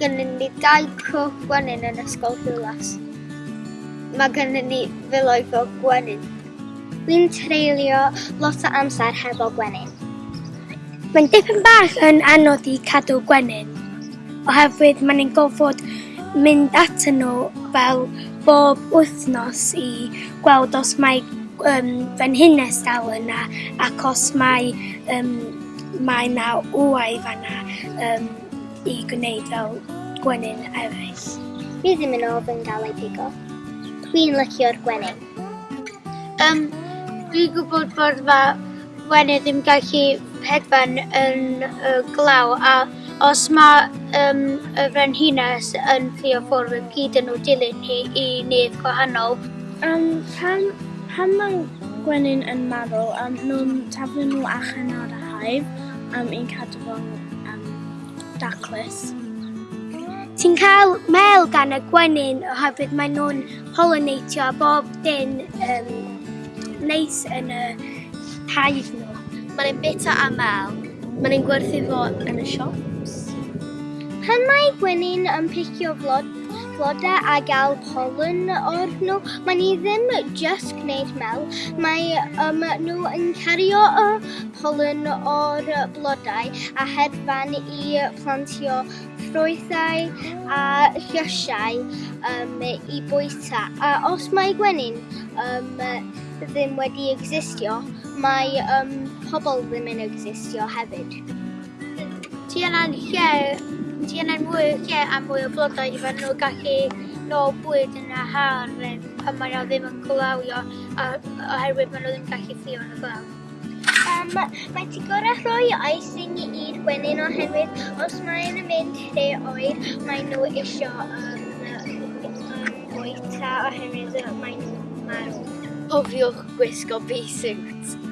gennyn ni dau cwch gwenyn yn Ysgol Dwlas. Mae gennyn ni filoedd o gwenyn. Dwi'n treulio lot o amser hefo gwenyn. Mae'n dipyn bach yn anodd i cadw gwenyn, oherwydd mae'n ni'n gofod mynd at nhw fel bob wythnos i gweld os mae um, fan hynnes dal yna ac os mae, um, mae na wau fan yna. Um, i gwneud fel gwenyn eraill. Fi ddim yn ofyn gael ei pigo. Dwi'n licio'r gwenyn. Um, dwi'n gwybod bod fa gwenyn ddim gallu hedfan yn uh, glaw a os mae um, y frenhines yn ffio ffwrdd yn gyd yn nhw dilyn hi i nedd gwahanol. Um, pan, pan mae gwenyn yn marw, um, nhw'n taflu nhw allan o'r haif um, i'n cadw fo'n um, daclus. Ti'n cael mel gan y gwenyn oherwydd maen nhw'n pollinatio bob dyn um, neis yn y haif nhw. Maen ein bita a mel, maen ein gwerthu fo yn y siops. Pan mae gwenyn yn picio flod blodau a gael polyn o'r nhw. Mae ni ddim just gwneud mel, mae um, nhw yn cario y polyn o'r blodau a hedfan i plantio ffrwythau a llysiau um, i bwyta. A os mae gwenyn um, ddim wedi existio, mae um, pobl ddim yn existio hefyd. Ti yna'n lle yn lle a mwy o blodau i fan nhw gallu nôl bwyd yn y har pan mae nhw ddim yn glawio a, oherwydd maen nhw ddim gallu ffio yn y glaw. Um, mae ti gorau rhoi icing i'r gwenyn oherwydd os maen nhw'n mynd lle oer, mae nhw isio um, um, bwyta oherwydd mae nhw'n marw. Cofiwch gwisgo bee basics.